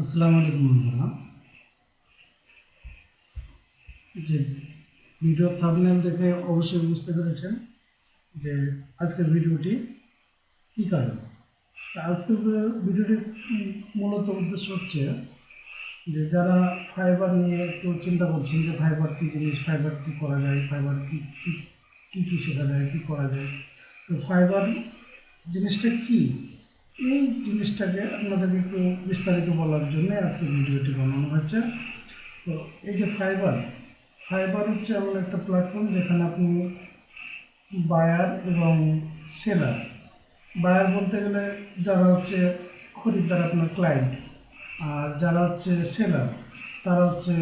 আসসালামু আলাইকুম বন্ধুরা। যে ভিডিও থাম্বনেল দেখে অবশ্যই বুঝতে পেরেছেন যে আজকের ভিডিওটি কী কারণ? আজকের ভিডিওটি মূলত উদ্দেশ্য হচ্ছে যে যারা ফাইবার নিয়ে একটু চিন্তা করছেন যে ফাইবার কী জিনিস ফাইবার কী করা যায় ফাইবার কী কী কী কী শেখা যায়, কী করা যায়, তো ফাইবার জিনিসটা কী? এই জিনিসটাকে আপনাদেরকে একটু বিস্তারিত বলার জন্য আজকে ভিডিওটি বানানো হয়েছে। তো এই যে ফাইবার ফাইবার হচ্ছে এমন একটা প্ল্যাটফর্ম যেখানে আপনি বায়ার এবং সেলার বায়ার বলতে গেলে যারা হচ্ছে খরিদ্দার আপনার ক্লায়েন্ট আর যারা হচ্ছে সেলার তারা হচ্ছে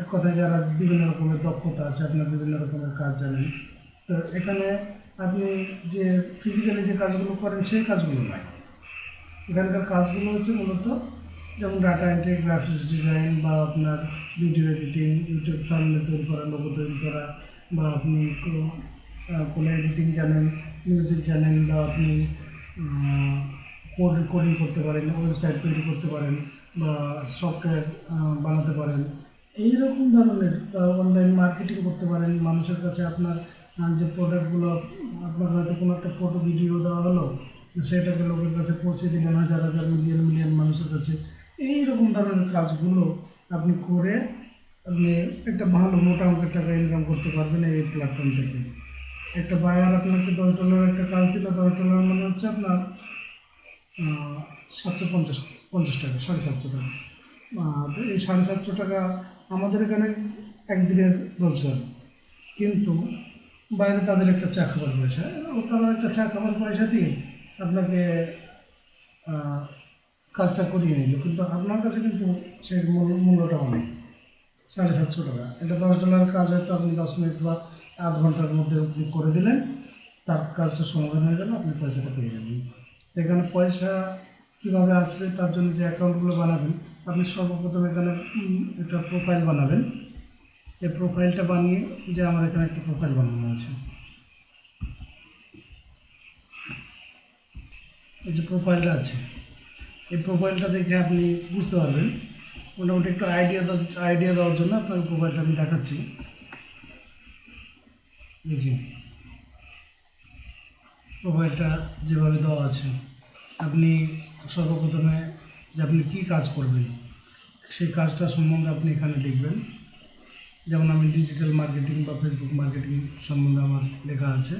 এক কথায় যারা বিভিন্ন রকমের দক্ষতা আছে, আপনার বিভিন্ন রকমের কাজ জানেন। তো এখানে আপনি যে ফিজিক্যালি যে কাজগুলো করেন, সেই কাজগুলো নয় এখানকার কাজগুলো হচ্ছে মূলত যেমন ডাটা এন্ট্রি গ্রাফিক্স ডিজাইন বা আপনার ভিডিও এডিটিং ইউটিউব চ্যানেল তৈরি করা লোগো তৈরি করা বা আপনি কোনো কোনো এডিটিং জানেন মিউজিক জানেন বা আপনি কোড কোডিং করতে পারেন ওয়েবসাইট তৈরি করতে পারেন বা সফটওয়্যার বানাতে পারেন। এই রকম ধরনের অনলাইন মার্কেটিং করতে পারেন। মানুষের কাছে আপনার যে প্রোডাক্টগুলো আপনার হয়তো কোনো একটা ফটো ভিডিও দেওয়া হলো সেটাকে লোকের কাছে পৌঁছে দিলেন, হাজার হাজার মিলিয়ন মিলিয়ন মানুষের কাছে। এই রকম ধরনের কাজগুলো আপনি করে আপনি একটা ভালো মোটা অঙ্কের টাকা ইনকাম করতে পারবেন এই প্ল্যাটফর্ম থেকে। একটা বায়ার আপনাকে দশ ডলারের একটা কাজ দিল, দশ ডলার মানে হচ্ছে আপনার সাতশো পঞ্চাশ পঞ্চাশ টাকা, সাড়ে সাতশো টাকা। তো এই সাড়ে সাতশো টাকা আমাদের এখানে একদিনের রোজগার। কিন্তু বাইরে তাদের একটা চা খাবার পয়সা, ও তারা একটা চা খাবার পয়সা দিয়ে আপনাকে কাজটা করিয়ে নিল। কিন্তু আপনার কাছে কিন্তু সেই মূল্যটা অনেক, সাড়ে সাতশো টাকা। এটা দশ ডলার কাজ হয়তো আপনি দশ মিনিট বা আধ ঘণ্টার মধ্যে আপনি করে দিলেন, তার কাজটা সমাধান হয়ে গেল, আপনি পয়সাটা পেয়ে যাবেন এখানে পয়সা কীভাবে আসবে তার জন্য যে অ্যাকাউন্টগুলো বানাবেন, আপনি সর্বপ্রথম এখানে একটা প্রোফাইল বানাবেন। এই প্রোফাইলটা বানিয়ে যে আমার এখানে একটা প্রোফাইল বানানো আছে। এই যে প্রোফাইলটা আছে। এই প্রোফাইলটা দেখে আপনি বুঝতে পারবেন। মোটামুটি একটু আইডিয়া আইডিয়া দেওয়ার জন্য আপনার প্রোফাইলটা আমি দেখাচ্ছি। এই প্রোফাইলটা যেভাবে দেওয়া আছে। আপনি সর্বপ্রথমে যে আপনি কী কাজ করবেন, সেই কাজটা সম্বন্ধে আপনি এখানে লিখবেন। যেমন আমি ডিজিটাল মার্কেটিং বা ফেসবুক মার্কেটিং সম্বন্ধে আমার লেখা আছে।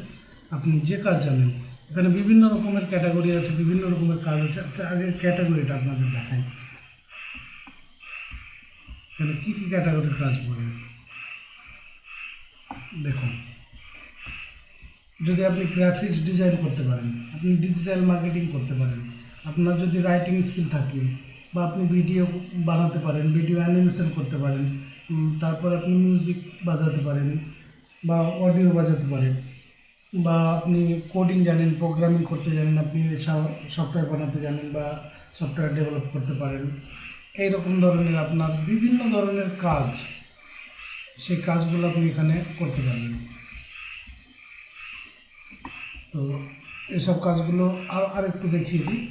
আপনি যে কাজ জানেন এখানে বিভিন্ন রকমের ক্যাটাগরি আছে, বিভিন্ন রকমের কাজ আছে। আচ্ছা আগে ক্যাটাগরিটা আপনাদের দেখাই। এখানে কী কী ক্যাটাগরির কাজ পড়ে? দেখুন, যদি আপনি গ্রাফিক্স ডিজাইন করতে পারেন, আপনি ডিজিটাল মার্কেটিং করতে পারেন, আপনার যদি রাইটিং স্কিল থাকে, বা আপনি ভিডিও বানাতে পারেন ভিডিও অ্যানিমেশন করতে পারেন তারপর আপনি মিউজিক বাজাতে পারেন, বা অডিও বাজাতে পারেন বা আপনি কোডিং জানেন প্রোগ্রামিং করতে জানেন, আপনি সফটওয়্যার বানাতে জানেন বা সফটওয়্যার ডেভেলপ করতে পারেন এই রকম ধরনের আপনার বিভিন্ন ধরনের কাজ, সেই কাজগুলো আপনি এখানে করতে পারবেন। তো এসব কাজগুলো আর আর একটু দেখিয়ে দিই।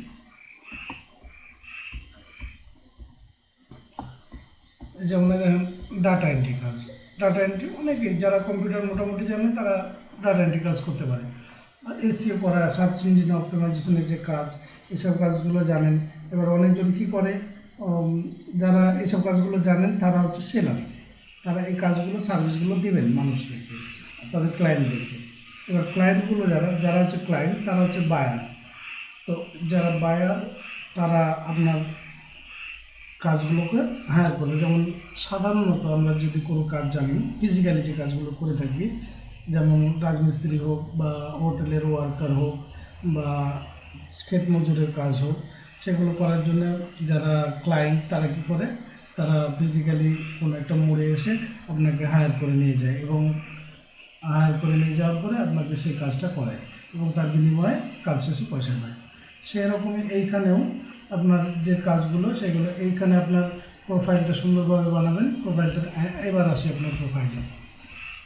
যেমন দেখেন ডাটা এন্ট্রি কাজ। ডাটা এন্ট্রি অনেকে যারা কম্পিউটার মোটামুটি জানে, তারা ডাটা এন্ট্রি কাজ করতে পারে এসিও করা সার্চ ইঞ্জিন অপটিমাইজেশনের যে কাজ, এসব কাজগুলো জানেন। এবার অনেকজন কি করে যারা এসব কাজগুলো জানেন, তারা হচ্ছে সেলার তারা এই কাজগুলো সার্ভিসগুলো দেবেন মানুষদেরকে তাদের ক্লায়েন্টদেরকে এবার ক্লায়েন্টগুলো যারা যারা হচ্ছে ক্লায়েন্ট তারা হচ্ছে বায়ার তো যারা বায়ার তারা আপনার কাজগুলোকে হায়ার করবে। যেমন সাধারণত আমরা যদি কোনো কাজ জানি ফিজিক্যালি যে কাজগুলো করে থাকি যেমন রাজমিস্ত্রি হোক বা হোটেলের ওয়ার্কার হোক বা ক্ষেত মজুরের কাজ হোক, সেগুলো করার জন্য যারা ক্লায়েন্ট তারা কী করে? তারা ফিজিক্যালি কোনো একটা মোড়ে এসে আপনাকে হায়ার করে নিয়ে যায় এবং হায়ার করে নিয়ে যাওয়ার পরে আপনাকে সেই কাজটা করে এবং তার বিনিময়ে কাজ শেষে পয়সা পায়। সেরকমই এইখানেও আপনার যে কাজগুলো, সেগুলো এইখানে আপনার প্রোফাইলটা সুন্দরভাবে বানাবেন প্রোফাইলটা এবার আসি আপনার প্রোফাইলে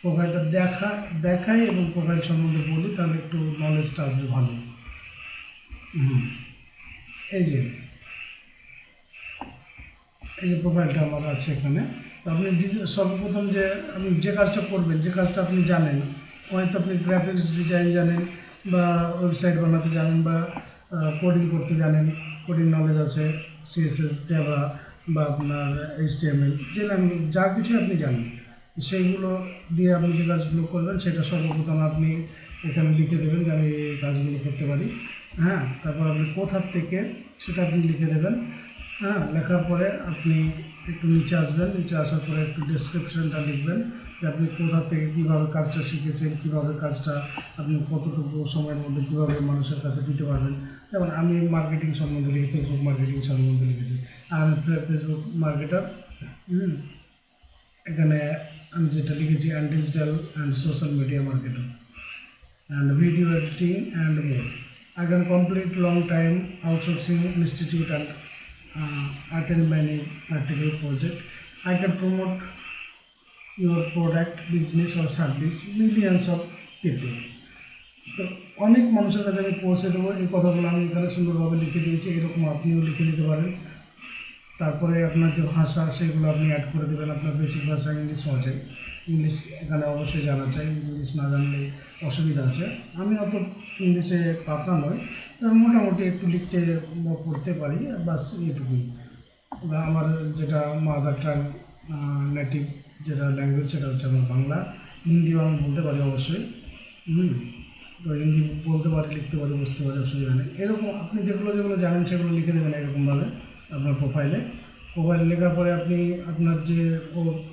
প্রোফাইলটা দেখা দেখাই এবং প্রোফাইল সম্বন্ধে বলি তাহলে একটু নলেজটা আসবে ভালো। হুম। এই যে এই যে প্রোফাইলটা আমার আছে এখানে। তো আপনি সর্বপ্রথম যে আপনি যে কাজটা করবেন যে কাজটা আপনি জানেন হয়তো আপনি গ্রাফিক্স ডিজাইন জানেন বা ওয়েবসাইট বানাতে জানেন বা কোডিং করতে জানেন কোডিং নলেজ আছে সিএসএস জাভা বা আপনার এইচটিএমএল যে ল্যাঙ্গুয়েজ যা কিছু আপনি জানেন। সেইগুলো দিয়ে আপনি যে কাজগুলো করবেন, সেটা সর্বপ্রথম আপনি এখানে লিখে দেবেন যে আমি এই কাজগুলো করতে পারি। হ্যাঁ তারপর আপনি কোথার থেকে সেটা আপনি লিখে দেবেন। হ্যাঁ লেখার পরে আপনি একটু নিচে আসবেন, নিচে আসার পরে একটু ডেসক্রিপশনটা লিখবেন যে আপনি কোথা থেকে কীভাবে কাজটা শিখেছেন, কীভাবে কাজটা আপনি কতটুকু সময়ের মধ্যে কীভাবে মানুষের কাছে দিতে পারবেন। যেমন আমি মার্কেটিং সম্বন্ধে লিখি ফেসবুক মার্কেটিং সম্বন্ধে লিখেছি। আমি ফেসবুক মার্কেটার এখানে আমি যেটা লিখেছি and digital and social media marketer and video editing and more. I can complete long time outsourcing institute and uh, attend many practical project. I can promote your product, business or service millions of people. তো অনেক মানুষের কাছে আমি পৌঁছে দেবো এই কথাগুলো আমি এখানে সুন্দরভাবে লিখে দিয়েছি এরকম আপনিও লিখে দিতে পারেন তারপরে আপনার যে ভাষা, সেগুলো আপনি অ্যাড করে দেবেন। আপনার বেসিক ভাষা ইংলিশ আছে ইংলিশ এখানে অবশ্যই জানা চাই। ইংলিশ না জানলে অসুবিধা আছে। আমি অত ইংলিশে পাকা নয় তো আমি মোটামুটি একটু লিখতে পড়তে পারি। বাস এইটুকুই। বা আমার যেটা মাদার টাং নেটিভ যেটা ল্যাঙ্গুয়েজ সেটা হচ্ছে আমার বাংলা। হিন্দিও আমি বলতে পারি অবশ্যই। হুম? তো হিন্দি বলতে পারি, লিখতে পারি, বুঝতে পারি, অসুবিধা নেই। এরকম আপনি যেগুলো যেগুলো জানেন, সেগুলো লিখে দেবেন এরকমভাবে। আপনার প্রোফাইলে প্রোফাইলে লেখার পরে আপনি আপনার যে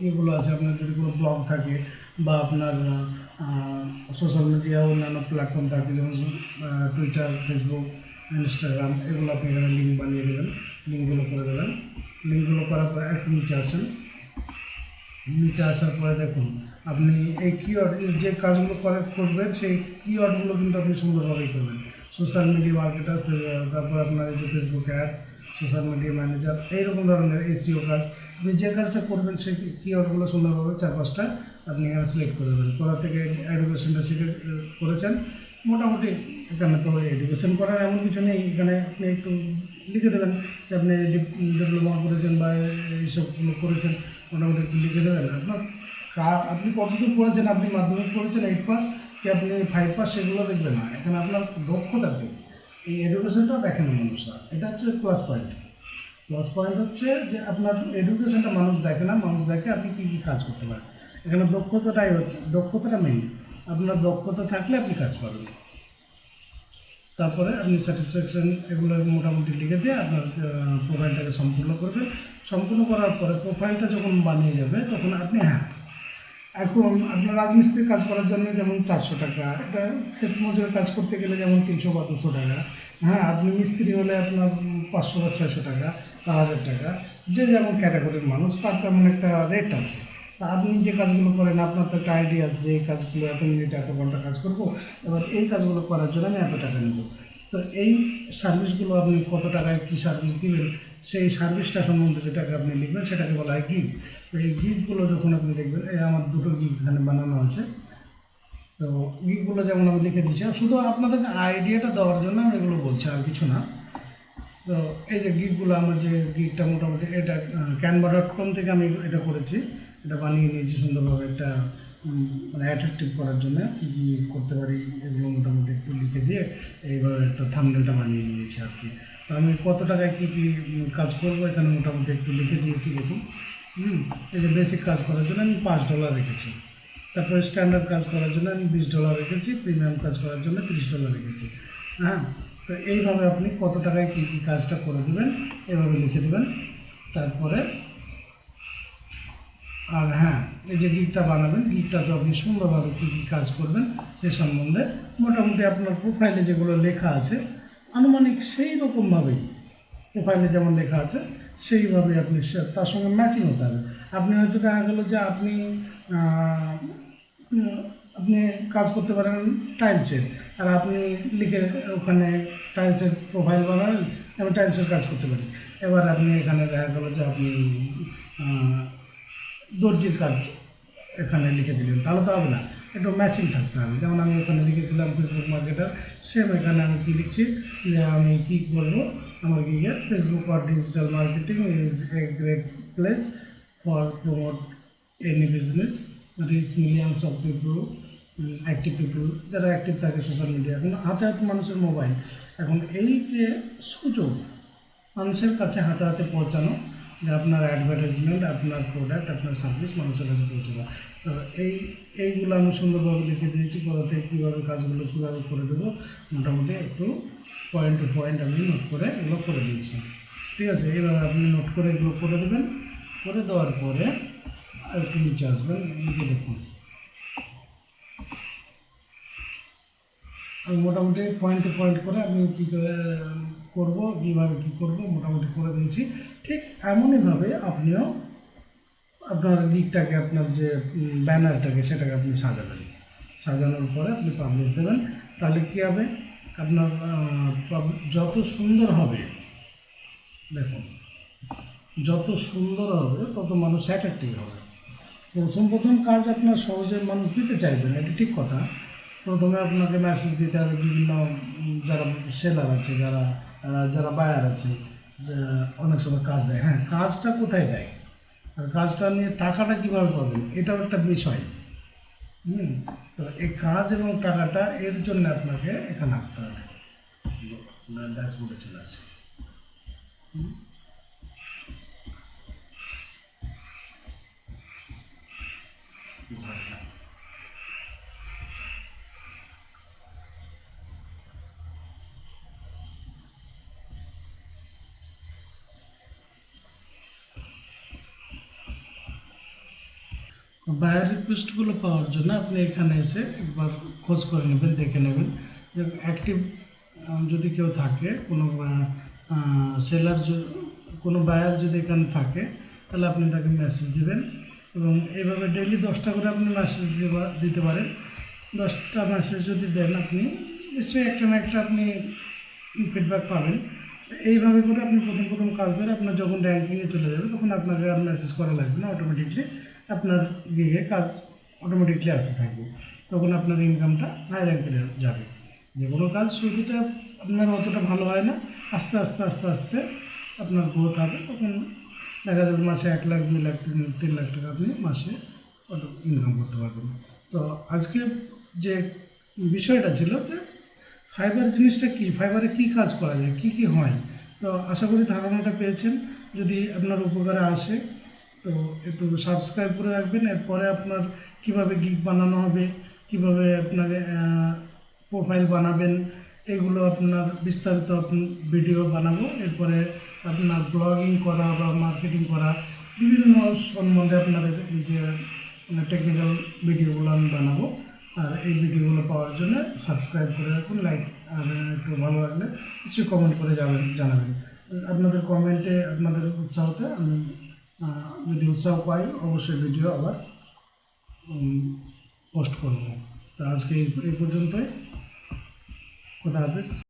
ইয়েগুলো আছে, আপনার যদি কোনো ব্লগ থাকে বা আপনার সোশ্যাল মিডিয়া অন্যান্য প্ল্যাটফর্ম থাকে, যেমন টুইটার ফেসবুক ইনস্টাগ্রাম এগুলো আপনি এখানে লিঙ্ক বানিয়ে দেবেন। লিঙ্কগুলো করে দেবেন। লিঙ্কগুলো করার পরে একটু নিচে আসেন। নিচে আসার পরে দেখুন, আপনি এই কিওয়ার্ড যে কাজগুলো করে, করবেন, সেই কিওয়ার্ডগুলো কিন্তু আপনি সুন্দরভাবেই করবেন। সোশ্যাল মিডিয়া মার্কেটার তারপর আপনার এই যে Facebook ads social media manager এইরকম ধরনের এসিও কাজ। আপনি যে কাজটা করবেন সেই কিওয়ার্ডগুলো সুন্দরভাবে চার পাঁচটা আপনি এখানে সিলেক্ট করে দেবেন। কোথা থেকে এডুকেশনটা শিখে, করেছেন, মোটামুটি এখানে তো এডুকেশন করার এমন কিছু নেই। এখানে আপনি একটু লিখে দেবেন যে আপনি ডিপ্লোমা করেছেন বা এইসবগুলো করেছেন, মোটামুটি একটু লিখে দেবেন। আপনার আপনি কতদূর পড়েছেন, আপনি মাধ্যমিক পড়েছেন এইট পাস কি আপনি ফাইভ পাস সেগুলো দেখবেন না। এখানে আপনার দক্ষতার দিক এই এডুকেশনটা দেখেন না মানুষরা এটা হচ্ছে প্লাস পয়েন্ট প্লাস পয়েন্ট হচ্ছে যে আপনার এডুকেশনটা মানুষ দেখে না, মানুষ দেখে আপনি কী কী কাজ করতে পারেন। এখানে দক্ষতাটাই হচ্ছে, দক্ষতাটা মেইন আপনার দক্ষতা থাকলে আপনি কাজ পাবেন। তারপরে আপনি স্যাটিসফ্যাকশন এগুলো মোটামুটি লিখে দিয়ে আপনার প্রোফাইলটাকে সম্পূর্ণ করবেন। সম্পূর্ণ করার পরে প্রোফাইলটা যখন বানিয়ে যাবে, তখন আপনি হ্যাঁ এখন আপনার রাজমিস্ত্রির কাজ করার জন্য যেমন চারশো টাকা, এটা ক্ষেত মজুরের কাজ করতে গেলে যেমন তিনশো বা দুশো টাকা। হ্যাঁ আপনি মিস্ত্রি হলে আপনার পাঁচশো বা ছয়শো টাকা বা হাজার টাকা, যে যেমন ক্যাটাগরির মানুষ, তার তেমন একটা রেট আছে। তা আপনি যে কাজগুলো করেন, আপনার তো একটা আইডিয়া আছে যে এই কাজগুলো এত মিনিট এত ঘণ্টা কাজ করব, এবার এই কাজগুলো করার জন্য আমি এত টাকা নেব। তো এই সার্ভিসগুলো আপনি কত টাকায় কী সার্ভিস দিবেন? সেই সার্ভিসটা সম্বন্ধে যেটাকে আপনি লিখবেন, সেটাকে বলা হয় গিগ তো এই গিগগুলো যখন আপনি দেখবেন, এই আমার দুটো গিগ এখানে বানানো আছে। তো গিগগুলো যেমন আমি লিখে দিচ্ছি শুধু আপনাদেরকে আইডিয়াটা দেওয়ার জন্য আমি এগুলো বলছি, আর কিছু না। তো এই যে গিগগুলো আমার যে গিগটা মোটামুটি এটা ক্যানভা ডট কম থেকে আমি এটা করেছি। এটা বানিয়ে নিয়েছি সুন্দরভাবে একটা মানে অ্যাট্রাকটিভ করার জন্য কী কী করতে পারি এগুলো মোটামুটি একটু লিখে দিয়ে এইভাবে একটা থামনেলটা বানিয়ে নিয়েছি আর কি। তো আমি কত টাকায় কী কী কাজ করব এখানে মোটামুটি একটু লিখে দিয়েছি দেখুন। হুম, এই যে বেসিক কাজ করার জন্য আমি পাঁচ ডলার রেখেছি। তারপরে স্ট্যান্ডার্ড কাজ করার জন্য আমি বিশ ডলার রেখেছি প্রিমিয়াম কাজ করার জন্য তিরিশ ডলার রেখেছি। হ্যাঁ তো এইভাবে আপনি কত টাকায় কী কী কাজটা করে দেবেন, এভাবে লিখে দেবেন। তারপরে আর হ্যাঁ এই যে গিকটা বানাবেন গিকটা তো আপনি সুন্দরভাবে কী কী কাজ করবেন সে সম্বন্ধে মোটামুটি আপনার প্রোফাইলে যেগুলো লেখা আছে, আনুমানিক সেই রকমভাবেই প্রোফাইলে যেমন লেখা আছে সেইভাবে আপনি তার সঙ্গে ম্যাচিং হতে হবে। আপনি হয়তো দেখা গেলো যে আপনি আপনি কাজ করতে পারেন টাইলসের আর আপনি লিখে ওখানে টাইলসের প্রোফাইল বানালেন আমি টাইলসের কাজ করতে পারি এবার আপনি এখানে দেখা গেলো যে আপনি দর্জির কাজ এখানে লিখে দিলেন। তাহলে তো হবে না। একটু ম্যাচিং থাকতে হবে। যেমন আমি ওখানে লিখেছিলাম ফেসবুক মার্কেটার সেম এখানে আমি কী লিখছি যে আমি কী করব? আমার গিগে Facebook R digital marketing is a great place for promote any business reach millions of people active people যারা অ্যাক্টিভ থাকে সোশ্যাল মিডিয়া এখন হাতে হাতে মানুষের মোবাইল এখন এই যে সুযোগ মানুষের কাছে হাতে হাতে পৌঁছানো আপনার অ্যাডভার্টাইজমেন্ট আপনার প্রোডাক্ট আপনার সার্ভিস মানুষের কাছে পৌঁছে দেওয়া। তো এই, এইগুলো আমি সুন্দরভাবে লিখে দিয়েছি কোথা থেকে কীভাবে কাজগুলো কীভাবে করে দেবো, মোটামুটি একটু পয়েন্ট টু পয়েন্ট আমি নোট করে এগুলো করে দিয়েছি। ঠিক আছে, এইভাবে আপনি নোট করে এগুলো করে দেবেন। করে দেওয়ার পরে আর একটু নিচে আসবেন, নিচে দেখুন। আমি মোটামুটি পয়েন্ট টু পয়েন্ট করে আপনি কী করে করব কীভাবে কী করব মোটামুটি করে দিয়েছি। ঠিক এমনইভাবে আপনিও আপনার গিকটাকে আপনার যে ব্যানারটাকে সেটাকে আপনি সাজাবেন সাজানোর পরে আপনি পাবলিশ দেবেন। তাহলে কী হবে? আপনার যত সুন্দর হবে, দেখুন, যত সুন্দর হবে, তত মানুষ অ্যাট্রাক্টিভ হবে। প্রথম প্রথম কাজ আপনার সহজে মানুষ দিতে চাইবে না, এটা ঠিক কথা। প্রথমে আপনাকে মেসেজ দিতে হবে বিভিন্ন যারা সেলার আছে, যারা যারা বায়ার আছে অনেক সময় কাজ দেয়। হ্যাঁ কাজটা কোথায় দেয়? আর কাজটা নিয়ে টাকাটা কীভাবে পাবেন? এটাও একটা বিষয়। হুম, তো এই কাজ এবং টাকাটা এর জন্য আপনাকে এখানে আসতে হবে। ড্যাশবোর্ডে চলে আসে। হুম। বায়ার রিকোয়েস্টগুলো পাওয়ার জন্য আপনি এখানে এসে একবার খোঁজ করে নেবেন, দেখে নেবেন। যে অ্যাক্টিভ যদি কেউ থাকে, কোনো সেলার কোনো বায়ার যদি এখানে থাকে, তাহলে আপনি তাকে মেসেজ দিবেন এবং এইভাবে ডেইলি দশটা করে আপনি মেসেজ দিতে পারেন। দশটা মেসেজ যদি দেন আপনি, নিশ্চয়ই একটা না একটা আপনি ফিডব্যাক পাবেন। এইভাবে করে আপনি প্রথম প্রথম কাজ ধরে আপনার যখন র্যাঙ্কিংয়ে চলে যাবে, তখন আপনাকে আর মেসেজ করা লাগবে না অটোমেটিকলি আপনার গিয়ে কাজ অটোমেটিকলি আসতে থাকবে। তখন আপনার ইনকামটা হাই র্যাঙ্কে যাবে। যে কোনো কাজ শুরুতে আপনার অতটা ভালো হয় না, আস্তে আস্তে আস্তে আস্তে আপনার গ্রোথ হবে, তখন দেখা যাবে মাসে এক লাখ, দুই লাখ, তিন তিন লাখ টাকা আপনি মাসে অটো ইনকাম করতে পারবেন। তো আজকে যে বিষয়টা ছিল যে ফাইবার জিনিসটা কি? ফাইবারে কি কাজ করা যায়? কি কি হয়? তো আশা করি ধারণাটা পেয়েছেন। যদি আপনার উপকারে আসে, তো একটু সাবস্ক্রাইব করে রাখবেন। এরপরে আপনার কীভাবে গিগ বানানো হবে, কীভাবে আপনার প্রোফাইল বানাবেন, এগুলো আপনার বিস্তারিত ভিডিও বানাবো। এরপরে আপনার ব্লগিং করা বা মার্কেটিং করা, বিভিন্ন সম্বন্ধে আপনাদের এই যে টেকনিক্যাল ভিডিওগুলো আমি বানাবো। আর এই ভিডিওগুলো পাওয়ার জন্য সাবস্ক্রাইব করে রাখুন লাইক আর একটু ভালো লাগলে নিশ্চয়ই কমেন্ট করে যাবেন, জানাবেন। আপনাদের কমেন্টে আপনাদের উৎসাহতে আমি যদি উৎসাহ পাই, অবশ্যই ভিডিও আবার পোস্ট করব। তো আজকে এই পর্যন্তই। খোদা হাফিজ।